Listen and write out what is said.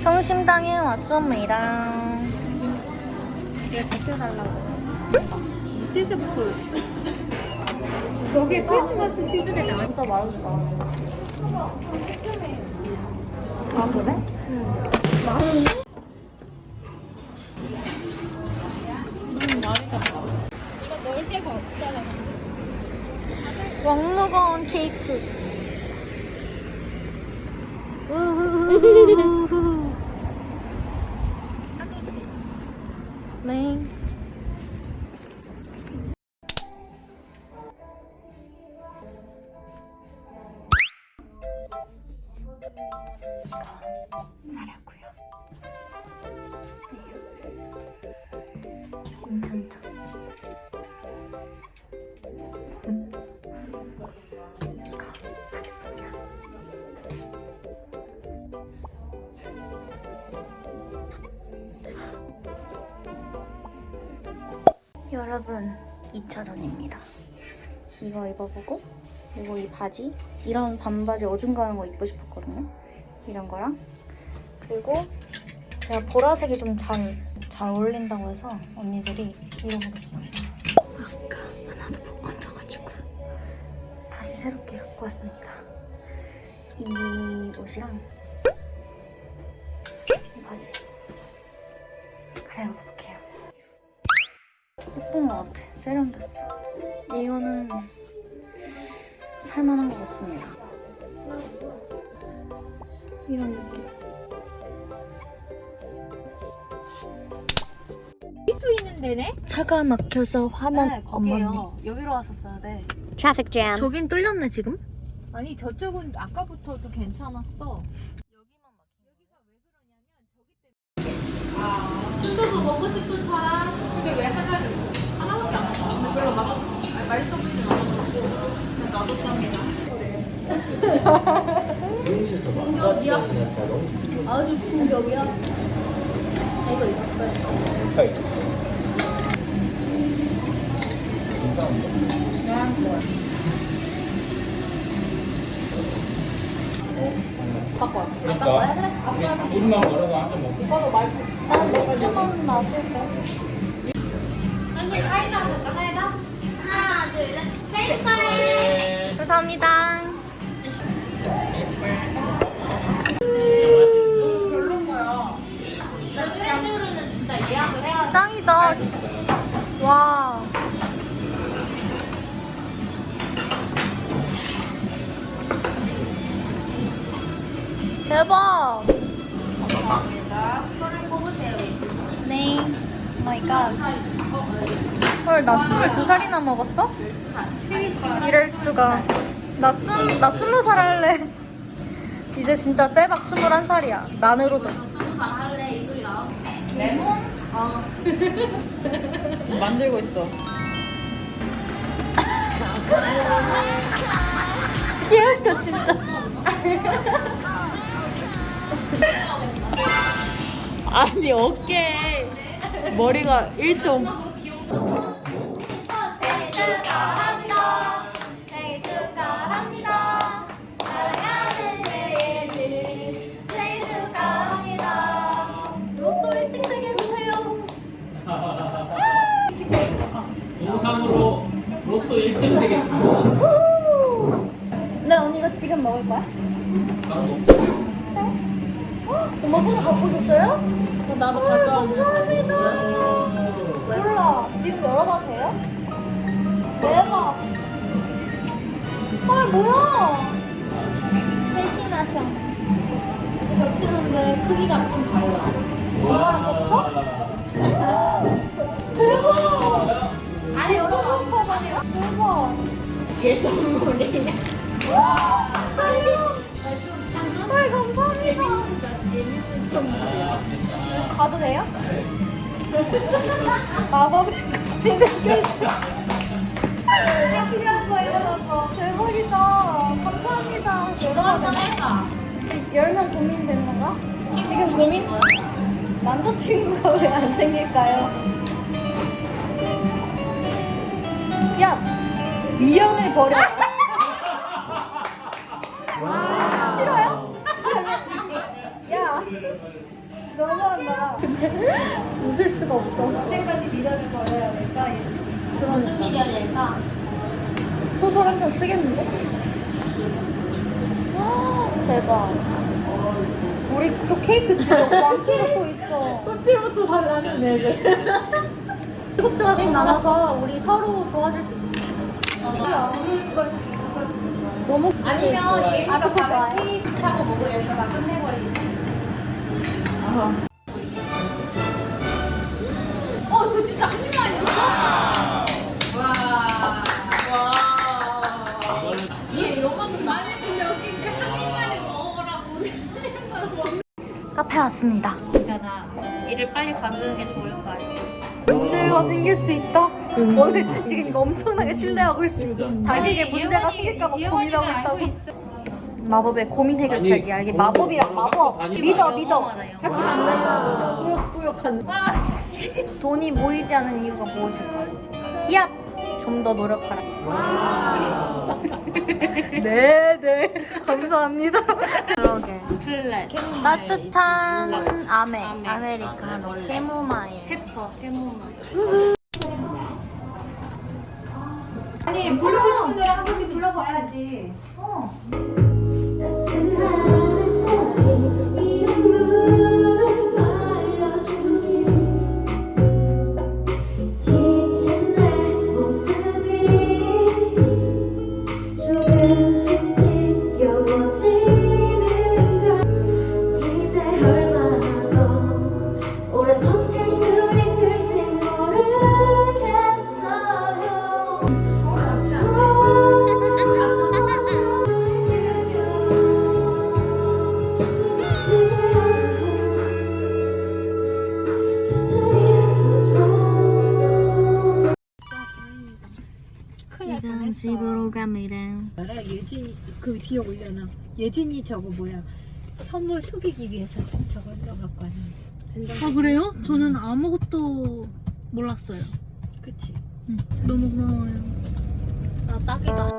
성심당에 왔습니다. 이거 제껴달라고. 시즈프. 여기 크리스마스 시즌에. 진짜 맛있다. 아 그래? 이거 넣을 데가 없잖아. 왕무거운 케이크. 네. 사려고요. 괜찮다. 여러분 2차전입니다. 이거 입어보고 그리고 이 바지 이런 반바지 어중간한 거 입고 싶었거든요. 이런 거랑. 그리고 제가 보라색이 좀 잘 잘 어울린다고 해서 언니들이 입어보겠습니다. 아까 하나도 못 건져가지고 다시 새롭게 갖고 왔습니다. 이 옷이랑 이 바지. 갈아입어볼게요 예쁜 것 같아. 세련됐어. 이거는 살만한 것 같습니다. 이런 느낌. 수 있는 데네? 차가 막혀서 화난 네, 엄마님. 거기요. 여기로 왔었어야 돼. Traffic jam. 저긴 뚫렸네 지금? 아니 저쪽은 아까부터도 괜찮았어. 순두부 먹고 싶은 사람? 근데 왜 하나를? 하나밖에 안 먹어. 별로 맛 맛있어 보이진 않아. 나도 충격이야? 아주 충격이야? 이거 있었어요. 바꿔. 그러니까 우리만 걸어도 한잔 먹고 오빠도 말고. 난 맥주만 마실게. 언니 사이다 볼까 사이다? 하나 둘 셋. 사이다 거래. 네. 감사합니다. 짱이다. 와. 대박. 소를 뽑으세요, 예진 씨. 네. Oh my god. 헐, 나 22살이나 먹었어? 이럴 수가. 나 스무, 나 스무 살 할래. 이제 진짜 빼박 21살이야. 만으로도. 스무 살 할래 이 소리 나와. 레몬? 어. 만들고 있어. 귀엽다, 진짜. 아니 어깨 머리가 1 또 1등 되겠습니다. 네, 언니가 지금 먹을 거야? 먹죠. 엄마 손을 갖고 줬어요? 어, 나도 가져왔는데. 감사합니다. 몰라. 지금 열어봐도 돼요? 대박. 아, 뭐야? 마셔. 겹치는데 크기가 좀 달라. 엄마랑 겹쳐? 대박. 얘 선물이냐? 헐, 감사합니다. 예민한 선물이야. 가도 돼요? 마법의 필요한 거 입어놨어. 대박이다. 감사합니다. 이거 한번 해봐. 열면 고민 되는 건가? 지금 고민? 남자친구가 왜 안 생길까요? 야! 미련을 버려. 싫어요? 야! 너무한다. 웃을 수가 없어. 때까지 미련을 버려야 될까? 무슨 미련일까? 소설 한 편 쓰겠는데? 대박. 우리 또 케이크 집에 왕키가 또 있어. 꽃집부터 달라는 애들. 이것저것 나눠서 우리 서로 도와줄 수 있어. 너무 아니면 얘가 밤에. 케이크 사고 먹고 해서 막 끝내버리지. 어, 이거 진짜 한 입만 아니었어? 와. 와. 얘 이런 것도 많이 주면 웃긴 게한 입만에 먹어보라고. 카페 왔습니다. 있잖아. 일을 빨리 가는 게 좋을 거 아니야. 문제가 생길 수 있다. 오늘 지금 이거 엄청나게 신뢰하고 있어. 자기에게 문제가 생길까봐 고민하고 있다고. 마법의 고민 해결책이야. 이게 마법이랑 마법. 믿어, 믿어. 꾸역꾸역한. 돈이 모이지 않은 이유가 무엇일까? 히압! 좀더 노력하라. 네, 네. 감사합니다. 그러게. flat. 따뜻한 아메, 아메. 아메리카노, 캐모마일. pepper, 페모마일. 싶은 노래 한 번씩 불러봐야지. 어. 알아? 예진 그 뒤에 올려놔. 예진이 저거 뭐야? 선물 속이기 위해서 저거 넣어갖고 왔는데. 아 그래요? 저는 아무것도 몰랐어요. 그치? 너무 고마워요. 아, 딱이다.